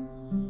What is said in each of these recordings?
Mm-hmm.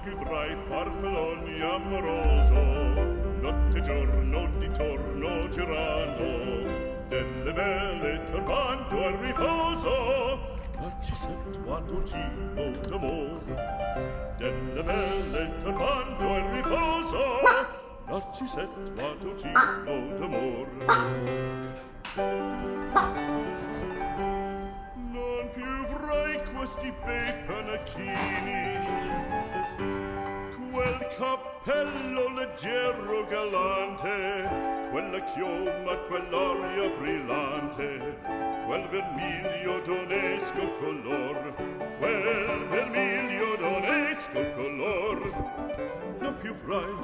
anche tra farfalloni amoroso. Notte e giorno di torno girando delle belle turbando al riposo. Ma ci sento a tuo cibo d'amore delle belle turbando al riposo. Ma ci sento a tuo cibo d'amore. Non più avrai questi bei panacchini cappello leggero galante, quella chioma, quell'aria brillante, quel vermiglio d'onesco color, quel vermiglio d'onesco color. Non più frai,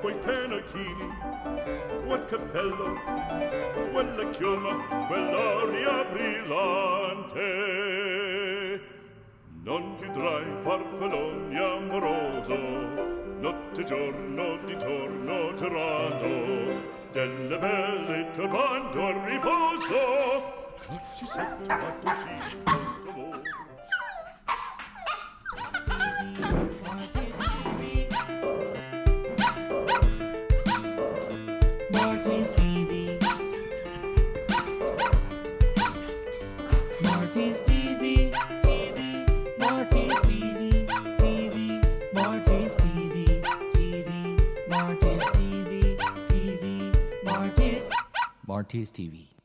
quei penachini, quel cappello, quella chioma, quell'aria brillante. Non chiudrai farfalloni amoroso, notte e giorno di torno girano delle belle turbando al riposo. Non ci sento a tutti RTS TV.